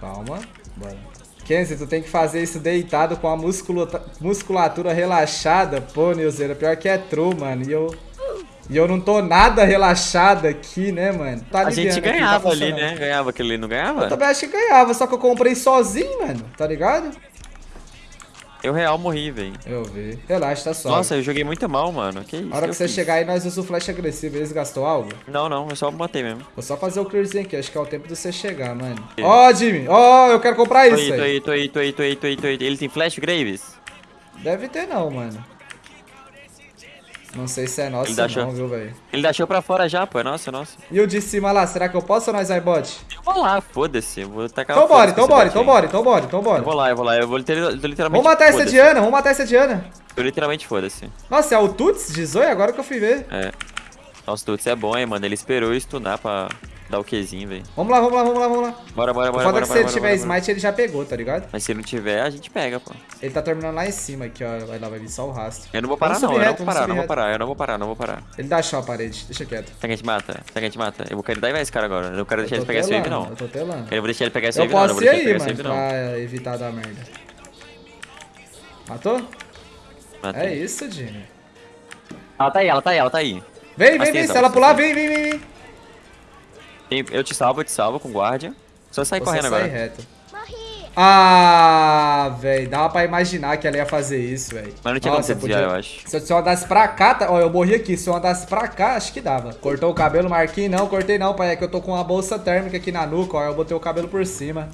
Calma. Bora. Kenzie, tu tem que fazer isso deitado com a musculatura relaxada. Pô, Nilzeira, pior que é true, mano. E eu... E eu não tô nada relaxado aqui, né, mano? Tá A gente aliviando aqui, tá ganhava ali, né? Ganhava aquele ali, não ganhava? Eu também acho que ganhava, só que eu comprei sozinho, mano. Tá ligado? Eu real morri, velho. Eu vi. Relaxa, tá suave. Nossa, eu joguei muito mal, mano. Que isso? A hora que eu você fiz? chegar aí, nós usamos o flash agressivo. Eles gastou algo? Não, não, eu só matei mesmo. Vou só fazer o clearzinho aqui. Acho que é o tempo de você chegar, mano. Ó, Jimmy. Ó, eu quero comprar Tô isso, aí, tô aí, tô aí, tô aí, tô aí, tô aí, tô aí. Ele tem flash, Graves? Deve ter não, mano. Não sei se é nosso Ele não, chance. viu, velho. Ele deixou pra fora já, pô. É nosso, é nosso. E o de cima lá, será que eu posso ou nós vai bot? Eu vou lá, foda-se. Vou tacar Então o bora, então bora, então bora, então bora, então bora. Eu vou lá, eu vou lá. Eu vou literalmente. Vamos matar essa. Diana, vamos matar essa Diana. Eu literalmente foda-se. Nossa, é o Tuts de Zoe? Agora que eu fui ver. É. Nossa, Tuts é bom, hein, mano. Ele esperou eu stunar pra dar o Qzinho, velho. Vamos lá, vamos lá, vamos lá, vamos lá. Bora, bora, O bora, foda é bora, que se bora, ele tiver bora, bora. smite, ele já pegou, tá ligado? Mas se não tiver, a gente pega, pô. Ele tá terminando lá em cima aqui, ó. Vai lá, vai vir só o rastro. Eu não vou parar, não. Eu não vou parar, não vou parar. Eu não vou parar, não vou parar. Ele dá chão a parede, deixa quieto. Será que a gente mata? Será que a gente mata? Eu vou querer dar esse cara agora. Eu não quero deixar ele pegar esse wave, não. Eu tô telando. Eu não vou deixar ele pegar esse wave, não. Eu posso vou ir deixar ele aí, mano, wave, não. pra evitar dar merda. Matou? Matei. É isso, Jimmy. Ela tá aí, ela tá aí, ela tá aí. Vem, vem, vem. Se ela pular, vem, vem, vem, Eu te salvo, eu te salvo com guardia. Só sai correndo sai agora. reto. Ah, velho. Dava pra imaginar que ela ia fazer isso, velho. Mas não tinha como Nossa, você desviar, podia- eu acho. Se eu, se eu andasse pra cá, tá... ó, eu morri aqui. Se eu andasse pra cá, acho que dava. Cortou o cabelo, Marquinhos? Não, cortei não, pai. É que eu tô com uma bolsa térmica aqui na nuca, ó. Eu botei o cabelo por cima.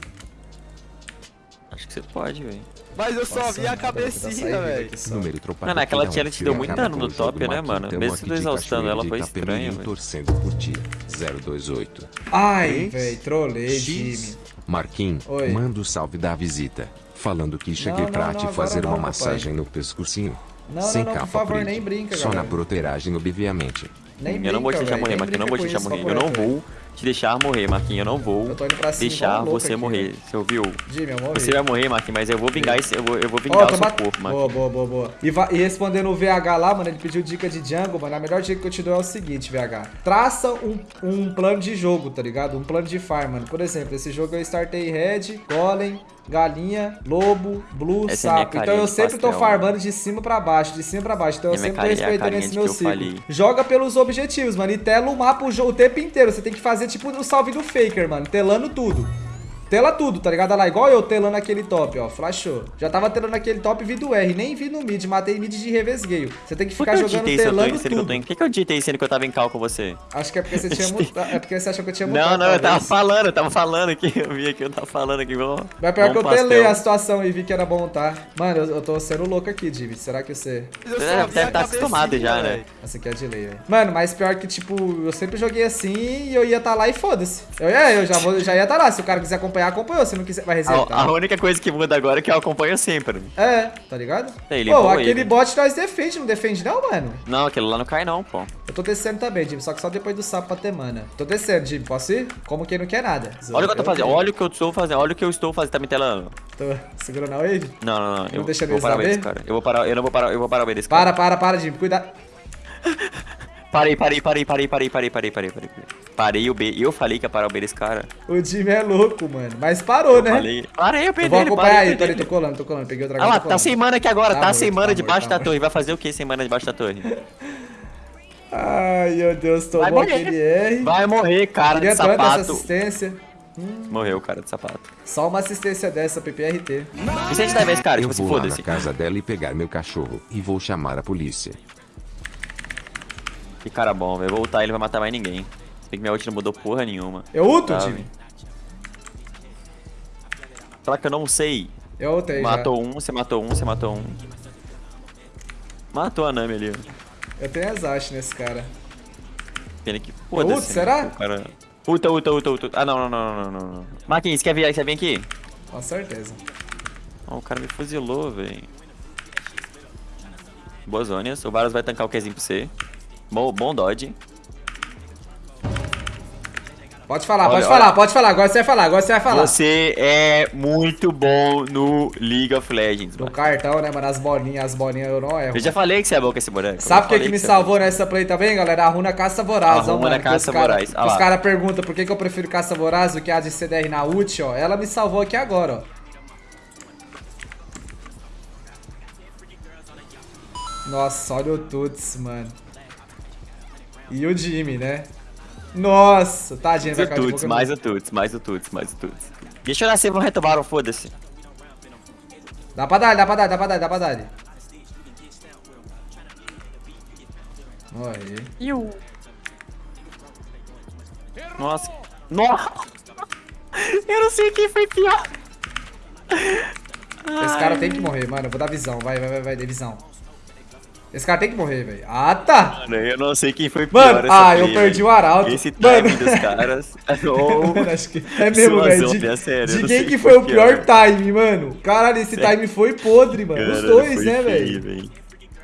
Acho que você pode, velho. Mas eu só Nossa, vi a cabecinha, velho. Número Mano, aquela tia, ela te deu muito dano no top, né, mano? Mesmo tu exaustando ela, foi estranho, velho. torcendo por ti. 028. Ai, velho. Trolei. Jimmy. Marquinhos, manda o salve da visita. Falando que cheguei não, pra não, te fazer uma massagem no pescocinho. Não, Sem não, não, capa por favor, preta. nem brinca, Só na broteragem, obviamente. Nem Eu não vou te deixar morrer, Marquinhos. Eu não vou te deixar morrer. Eu não vou te deixar morrer, Marquinhos. Eu não vou Eu tô indo pra cima deixar você aqui, morrer. velho. Você ouviu? Jimmy, eu morri. Você vai morrer, Marquinhos, mas eu vou vingar esse. Eu vou, eu vou vingar Ó, o tô seu bat- corpo, Boa, Marquinhos. boa, boa, boa. E, va- e respondendo o VH lá, mano, ele pediu dica de jungle, mano. A melhor dica que eu te dou é o seguinte, VH. Traça um, um plano de jogo, tá ligado? Um plano de farm, mano. Por exemplo, esse jogo eu startei Red, Golem, Galinha, Lobo, Blue, Essa é Sapo. Então carinha eu sempre tô pastel, farmando de cima pra baixo, de cima pra baixo. Então eu sempre tô é respeitando esse meu ciclo. Joga pelos objetivos, mano. E tela o mapa o, o tempo inteiro. Você tem que fazer tipo o salve do Faker, mano. Telando tudo. Tela tudo, tá ligado? Olha lá, igual eu telando aquele top, ó. Flashou. Já tava telando aquele top vi do R. Nem vi no mid. Matei mid de revesgueio. Você tem que Por ficar que eu jogando telando que tudo. tô em. Por que que eu digitei sendo que eu tava em cal com você? Acho que é porque você tinha mutado. É porque você achou que eu tinha mutado. Não, não, eu tava falando, eu tava falando aqui. Eu vi aqui, eu tava falando aqui. Vamos, Mas pior que eu vamos telei pastel. a situação e vi que era bom, tá? Mano, eu, eu tô sendo louco aqui, Jimmy. Será que você. Você deve a tá acostumado já, né? Essa aqui é delay, velho. Mano, mas pior que, tipo, eu sempre joguei assim e eu ia tá lá e foda-se. Eu, é, eu já, vou, já ia tá lá. Se o cara quiser acompanhar, acompanhou. Se não quiser, vai resetar. A, a única coisa que muda agora é que eu acompanho sempre. É, tá ligado? Ele Pô, aquele ele. bot nós defende, não defende não, mano? Não, aquele lá não cai não, pô. Eu tô descendo também, Jimmy, só que só depois do sapo pra ter mana. Tô descendo, Jimmy, posso ir? Como quem não quer nada. Olha o que eu tô fazendo, Olha. o que eu estou fazendo, olha o que eu estou fazendo, tá me telando. Tô segurando a wave? Não, não, não. Eu deixa vou parar desse cara. Eu vou parar, eu não vou parar, eu vou parar o desse cara. Para, para, para, Jimmy, cuidado. Parei, parei, parei, parei, parei, parei, parei, parei, parei. Parei o B. Eu falei que ia parar o B desse cara. O Jimmy é louco, mano. Mas parou, né? Falei. Parei, eu Eu perdi vou ele, acompanhar parei, aí, perdi tô colando, tô colando. Peguei o dragão. Ah lá, tá sem mana aqui agora, Tá tá, morto, sem tá mana morto, debaixo tá da torre. Vai fazer o que sem mana debaixo da torre? Ai, meu Deus, Vai tomou morrer. aquele R. Vai morrer, cara de Queria sapato. assistência. Morreu, cara de sapato. Só uma assistência dessa, PPRT. E se a gente levar esse cara, Eu tipo assim, vou lá na foda-se. casa dela e pegar meu cachorro e vou chamar a polícia. Que cara bom, velho. Vou ultar ele, não vai matar mais ninguém. Se bem que minha ult não mudou porra nenhuma. Eu ulto, Tá, Jimmy? velho. Fala que eu não sei. Eu ultei já. Matou um, você matou um, você matou um. Matou a Nami ali. Eu tenho exaust nesse cara. Pena que. Foda-se. né? será? Cara... Ulta, ulta, ulta, ulta. Ah, não, não, não, não, não. Marquinhos, você quer vir, você vem aqui? Com certeza. Ó, o cara me fuzilou, velho. Boas zonas. O Varus vai tancar o Qzinho pra você. Bom, bom dodge. Pode falar, Olha, pode olha. falar, pode falar. Agora você vai falar, agora você vai falar. Você é muito bom no League of Legends, No mano. cartão, né, mano? As bolinhas, as bolinhas eu não erro. Eu já falei que você é bom com esse boneco. Sabe o que, que me é salvou nessa play também, galera? A runa caça voraz, A ó, runa mano. caça os cara- voraz, ah Os caras perguntam por que, que eu prefiro caça voraz do que a de CDR na ult, ó. Ela me salvou aqui agora, ó. Nossa, olha o Tuts, mano. E o Jimmy, né? Nossa, tadinho, vai Mais o ficar de mais o Tuts, mais o Tuts, mais o Tuts. Deixa eu nascer, vão retomar, foda-se. Dá pra dar, dá pra dar, dá pra dar, dá pra dar. Aí. Nossa. Nossa. Eu não sei quem foi pior. Esse cara tem que morrer, mano. Eu vou dar visão. Vai, vai, vai, vai, dê visão. Esse cara tem que morrer, velho. Ah, tá. Mano, eu não sei quem foi pior. Mano, essa ah, eu play, perdi velho. o arauto. Esse time Mano. dos caras. Ou... Mano, acho que é mesmo, velho. De, é sério, eu de quem que foi o pior pior. time, mano? Caralho, esse time foi podre, mano. Os Caralho, dois, né, velho? velho.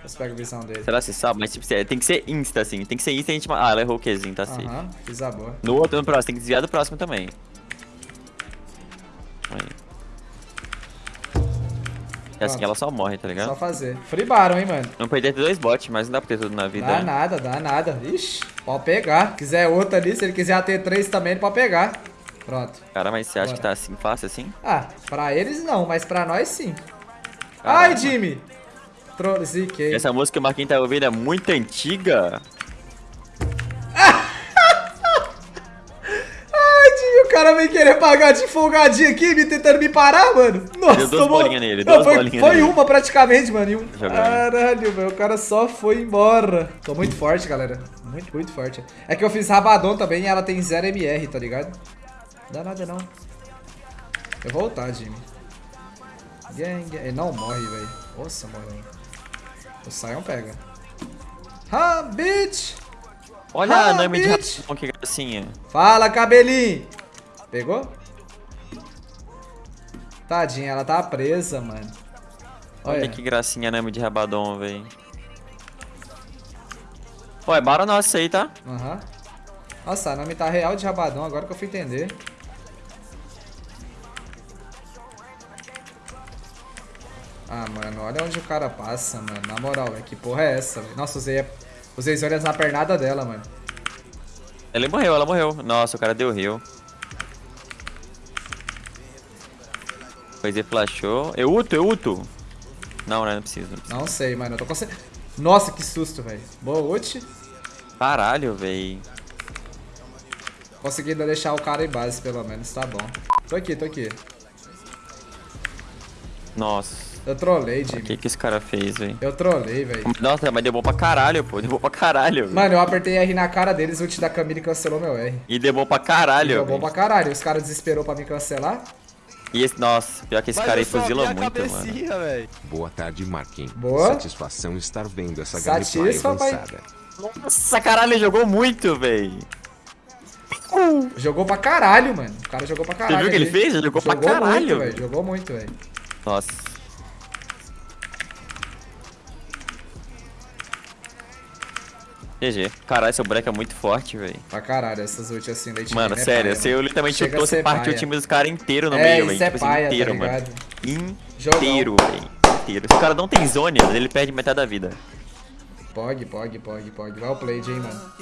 Você pega a visão dele. Será que você sabe? Mas tipo, tem que ser insta, assim. Tem que ser insta e a gente... Ah, ela errou o Qzinho, tá safe. Aham, fiz a boa. No outro, no próximo, tem que desviar do próximo também. Aí. É assim que ela só morre, tá ligado? Só fazer. Free Baron, hein, mano. Não perder dois bots, mas não dá pra ter tudo na vida. Dá né? nada, dá nada. Ixi, pode pegar. Quiser outro ali, se ele quiser ter três também, ele pode pegar. Pronto. Cara, mas você acha Bora. que tá assim fácil assim? Ah, pra eles não, mas pra nós sim. Caramba. Ai, Jimmy! Ziquei. Essa música que o Marquinhos tá ouvindo é muito antiga. Cara vem querer pagar de folgadinho aqui, me tentando me parar, mano. Nossa, Deu duas tomou- bolinhas nele, Não, duas foi, bolinhas foi nele. uma praticamente, mano. e um-. Caralho, velho, o cara só foi embora. Tô muito forte, galera. Muito, muito forte. É que eu fiz Rabadon também e ela tem 0 MR, tá ligado? Não dá nada não. Eu vou voltar, Jimmy. Gang, gang. Ele não morre, velho. Nossa, morreu. O Sion pega. Ha, bitch! Olha Ah, a Nami de. Rapão, que gracinha. Fala, cabelinho! Pegou? Tadinha, ela tá presa, mano. Olha Olha, que gracinha Nami de Rabadon, véi. Pô, é bara nossa aí, tá? Aham. Nossa, a nome tá real de rabadão, agora que eu fui entender. Ah, mano, olha onde o cara passa, mano. Na moral, velho. Que porra é essa, velho? Nossa, usei, usei olhas na pernada dela, mano. Ela morreu, ela morreu. Nossa, o cara deu heal. Pois ele flashou. Eu uto, eu uto. Não, né? Não precisa, não precisa. Não sei, mano. Eu tô conseguindo. Nossa, que susto, velho. Boa ult. Caralho, véi. Consegui deixar o cara em base, pelo menos. Tá bom. Tô aqui, tô aqui. Nossa. Eu trolei, O Jimmy. que que esse cara fez, véi? Eu trolei, velho. Nossa, mas deu bom pra caralho, pô. Deu bom pra caralho. véi. Mano, eu apertei R na cara deles, o ult da Camille cancelou meu R. E deu bom pra caralho, Deu bom pra caralho. Os caras desesperou pra me cancelar. E esse, nossa, pior que esse cara aí fuzila muito, mano. velho. Boa tarde, Marquinhos. Boa. Satisfação estar vendo essa gameplay avançada. Nossa, caralho, jogou muito, véi. Jogou pra caralho, mano. O cara jogou pra caralho. viu o que ele fez? Ele jogou pra caralho, muito, velho. velho. Jogou muito, velho. Nossa. GG. Caralho, seu boneco é muito forte, velho. Pra caralho, essas ults assim, leite Mano, é sério, paia, mano. literalmente ser você partiu o time dos caras inteiro no É, meio, velho. é Tipo assim, paia, tá inteiro, mano. ligado? Inteiro, velho. Inteiro. Se o cara não tem zone, ele perde metade da vida. Pog, pog, pog, pog. Vai o play, hein, mano.